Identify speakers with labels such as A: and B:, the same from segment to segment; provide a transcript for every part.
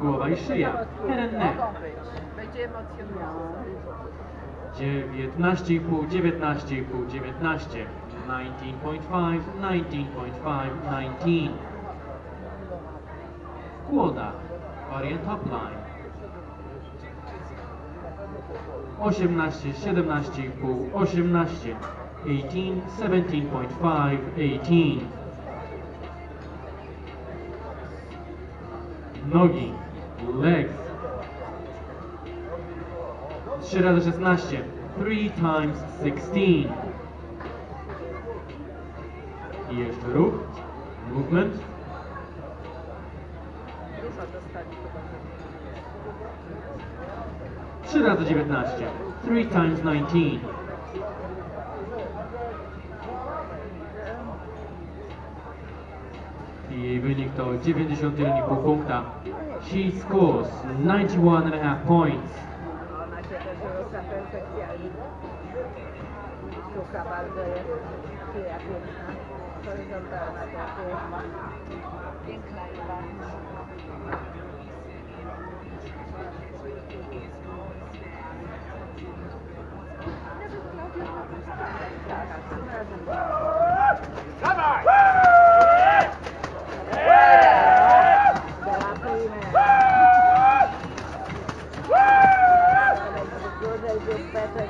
A: Głowa i szyja. And neck.
B: Będzie emocjonujące.
A: 19,5, 19,5, 19. 19.5, 19.5, 19. Kłoda. Orient top line. 18, 17,5, 18. 18, 17.5, 18. Nogi. Legs. 3 razy 16. 3 times 16. I jeszcze ruch. Movement. 3 razy 19. 3 times 19. I wynik to 91,5 punkta. She scores 91,5 points.
B: Ona się. better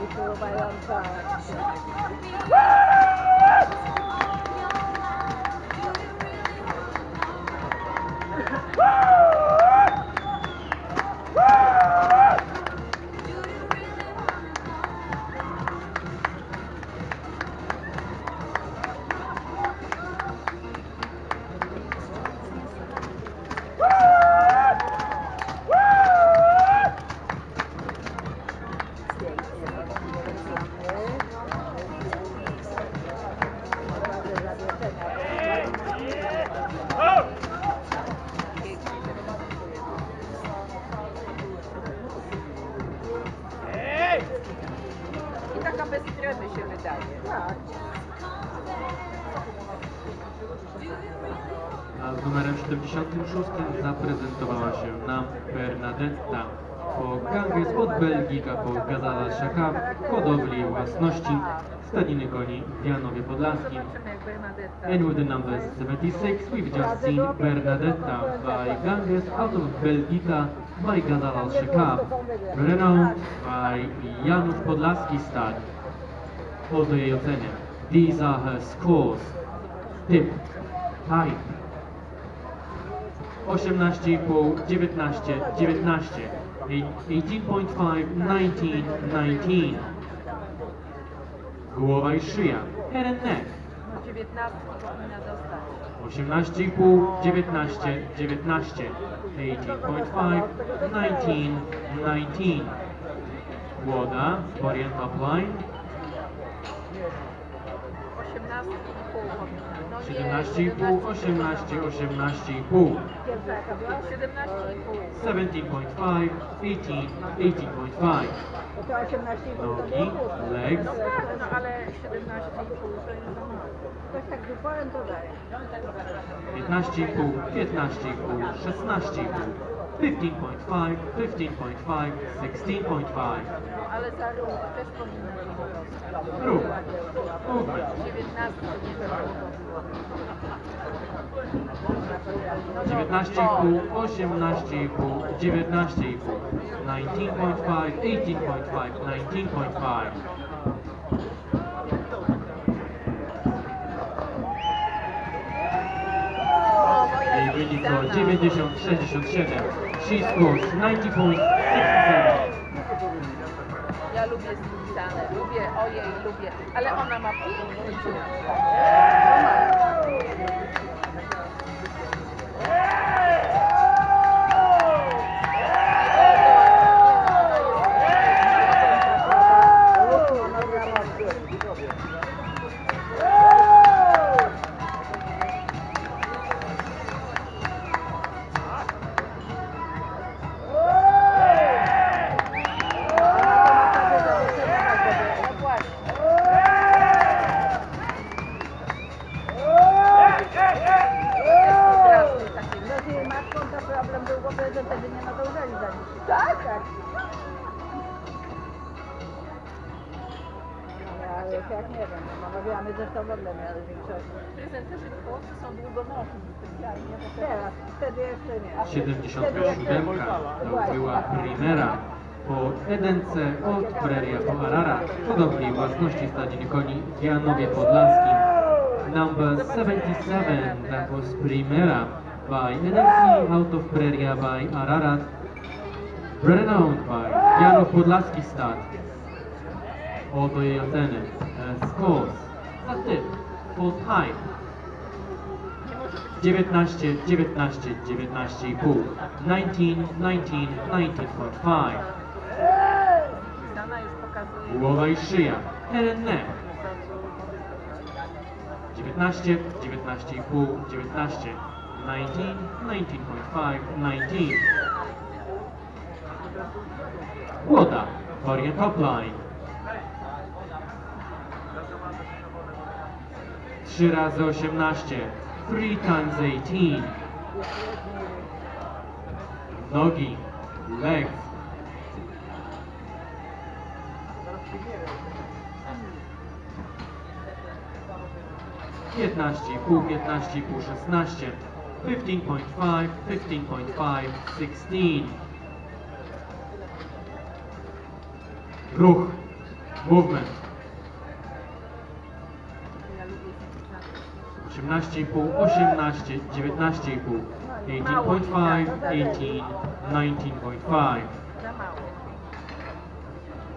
A: before my own time. Zaprezentowała się nam Bernadetta. Po Ganges od Belgika po Gazala Shaka w hodowli własności stadniny koni w Janowie Podlaskim. And with the numbers 76, we've just seen Bernadetta by Ganges out of Belgika by Gazal al-Shakab, renowned by Janów Podlaski Stad. Oto jej oceny. These are her scores. Typ, type. 18,5, 19, 19, 18.5, 19, 19. Głowa i szyja, head and neck.
B: No 19 powinna dostać.
A: 18,5, 19, 19, 18.5, 19, 19. Głoda, orient top line,
B: 18,5 powinna. No nie,
A: 17,5, 18, 18,5,
B: Pierwsza jaka była? 17,5.
A: 17.5, 18, 18.5.
C: To to 18 to
A: Nogi,
C: było
A: legs,
B: Tak, no ale 17,5 to jest za mało.
C: Ktoś tak z uporem to daje.
A: 15,5, 15,5, 16,5, 15.5, 15.5, 16.5.
B: No ale za ruch też powinna być.
A: Ruch. Movement.
B: 19 nie za długo było.
A: 19,5, 18,5, 19,5, 19.5, 18.5, 19.5.
B: wpisana.
A: 90-67. She scores 90.67.
B: Ja lubię spisane, lubię, ojej, lubię, ale ona ma piękny ciuch.
C: No, to problem był w ogóle, że wtedy nie nadążali za nim.
B: Tak?
C: Tak. No, ale już jak nie wiem, no Monowiany zresztą w ogóle miały większość.
B: Prezenterzy w Polsce są długonosi specjalnie, bo teraz
C: wtedy jeszcze nie.
A: 77 to była Primera po Edence od Preria po Arara, podobnej własności stadni koni w Janowie Podlaskim. Number 77, that was Primera by Edence out of Preria by Ararat, renowned by Janów Podlaski Stad. Oto jej oceny. E, Scores. Za typ. Full time. 19, 19, 19,5. 19, 19, 19.5.
B: Dana już pokazuje.
A: Głowa i szyja. Renne. 19, 19,5, 19. 19, 19.5, 19. Łoda. Orient top line. 3 razy 18. 3 times 18. Nogi. Legs. Piętnaście, pół, piętnaście, pół, szesnaście. Fifteen point five, fifteen point five, sixteen. Ruch. Movement.
B: Ja lubię zapisać.
A: 18,5, 18, 19,5, 18.5, 18, 19.5.
B: Za mało.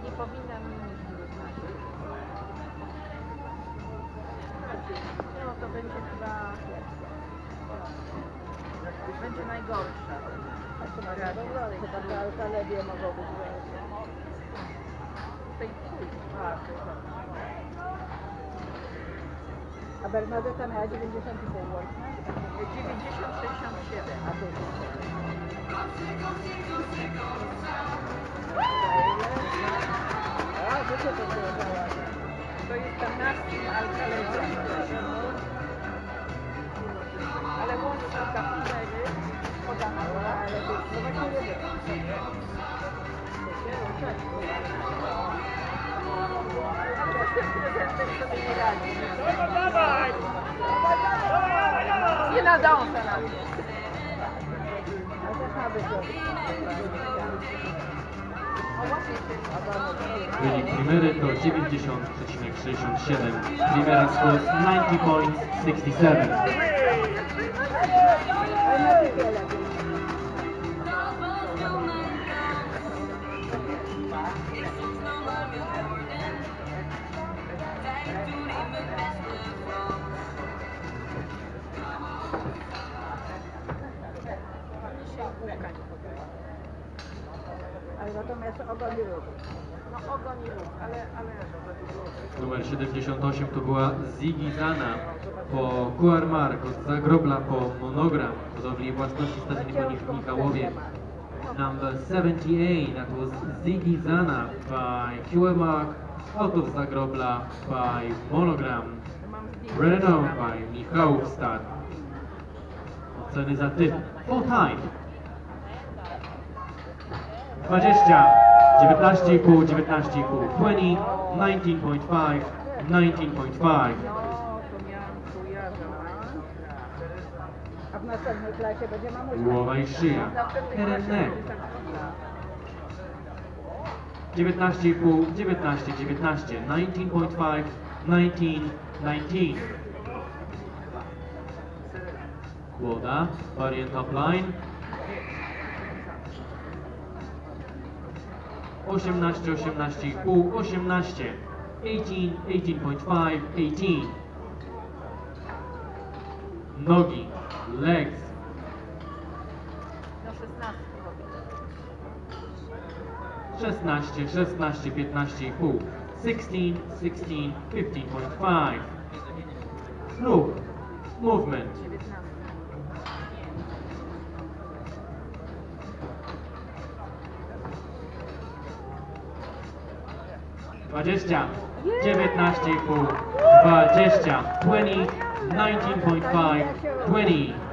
B: Nie powinnam mieć 19. No to będzie chyba... Będzie najgorsza.
C: Chyba te alkalewie mogą być.
B: Tej.
C: A Bernadetta miała 90 i pół łącznie.
B: 90, 67.
C: A tu A, to co to było?
B: To jest tam naskim nadąża na mnie.
C: Ale
A: Wynik primery to 90,67. Primera scores 90.67.
C: Ale na Natomiast ogon i ruch.
B: No ogon i ruch, ale, ale
A: Numer 78 to była Ziggy Zana po QR Mark od Zagrobla po Monogram, hodowli własności stadni koni w Michałowie. Number 78, that was Ziggy Zana by QR Mark out of Zagrobla by Monogram. Renowned by Michałów Stad. Oceny za typ. Full time. 20, 19,5, 19,5, 20, 19.5, 19.5.
B: No, to miałam kojarzę.
C: A w następnej klasie będzie mamusia.
A: Głowa i szyja. Herenneck. 19,5, 19, 19, 19.5, 19, 19. Kłoda, orient top line. 18, 18,5, 18, 18, 18.5, 18. Nogi, legs,
B: 16 robię.
A: 16, 16, 15,5, 16, 16, 15.5. Ruch, movement, 20, 19,5, 20, 20, 19.5, 20.